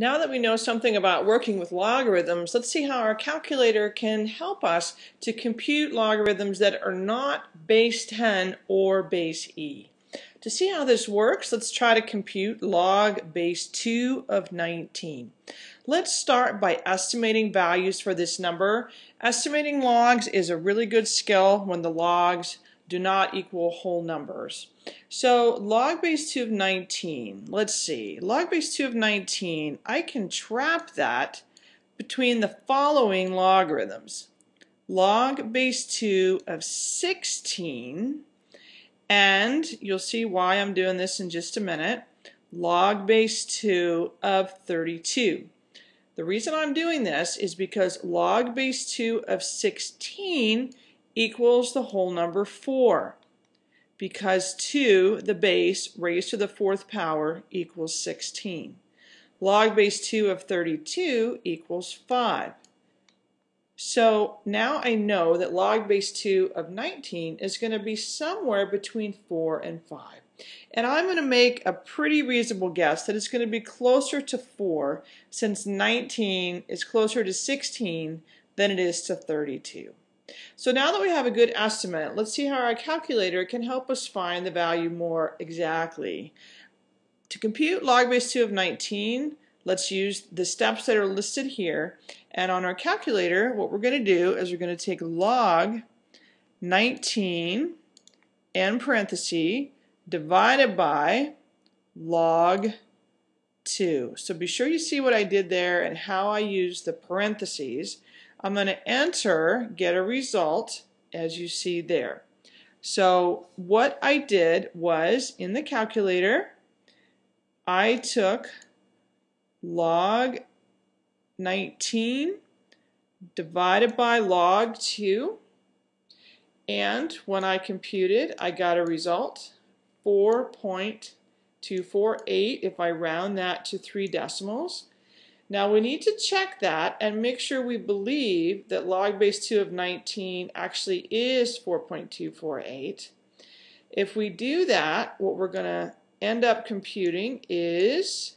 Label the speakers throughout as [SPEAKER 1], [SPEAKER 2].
[SPEAKER 1] Now that we know something about working with logarithms, let's see how our calculator can help us to compute logarithms that are not base 10 or base e. To see how this works, let's try to compute log base 2 of 19. Let's start by estimating values for this number. Estimating logs is a really good skill when the logs do not equal whole numbers. So log base 2 of 19, let's see, log base 2 of 19, I can trap that between the following logarithms. Log base 2 of 16, and you'll see why I'm doing this in just a minute, log base 2 of 32. The reason I'm doing this is because log base 2 of 16 equals the whole number 4 because 2, the base, raised to the fourth power equals 16. Log base 2 of 32 equals 5. So now I know that log base 2 of 19 is going to be somewhere between 4 and 5. And I'm going to make a pretty reasonable guess that it's going to be closer to 4 since 19 is closer to 16 than it is to 32. So now that we have a good estimate, let's see how our calculator can help us find the value more exactly. To compute log base 2 of 19, let's use the steps that are listed here. And on our calculator, what we're going to do is we're going to take log 19 and parenthesis divided by log 2. So be sure you see what I did there and how I use the parentheses. I'm going to enter, get a result, as you see there. So what I did was, in the calculator, I took log 19 divided by log 2, and when I computed, I got a result, 4.248 if I round that to three decimals. Now we need to check that and make sure we believe that log base 2 of 19 actually is 4.248. If we do that, what we're going to end up computing is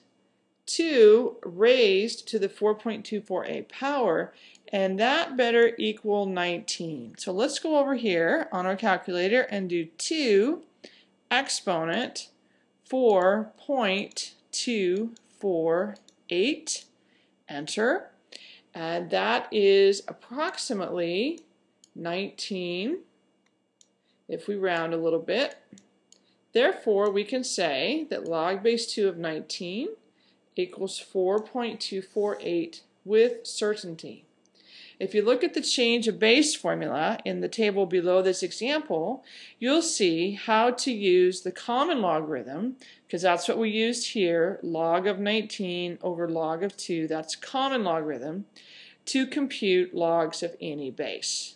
[SPEAKER 1] 2 raised to the 4.248 power, and that better equal 19. So let's go over here on our calculator and do 2 exponent 4.248 enter. And that is approximately 19 if we round a little bit. Therefore, we can say that log base 2 of 19 equals 4.248 with certainty. If you look at the change of base formula in the table below this example, you'll see how to use the common logarithm, because that's what we used here, log of 19 over log of 2, that's common logarithm, to compute logs of any base.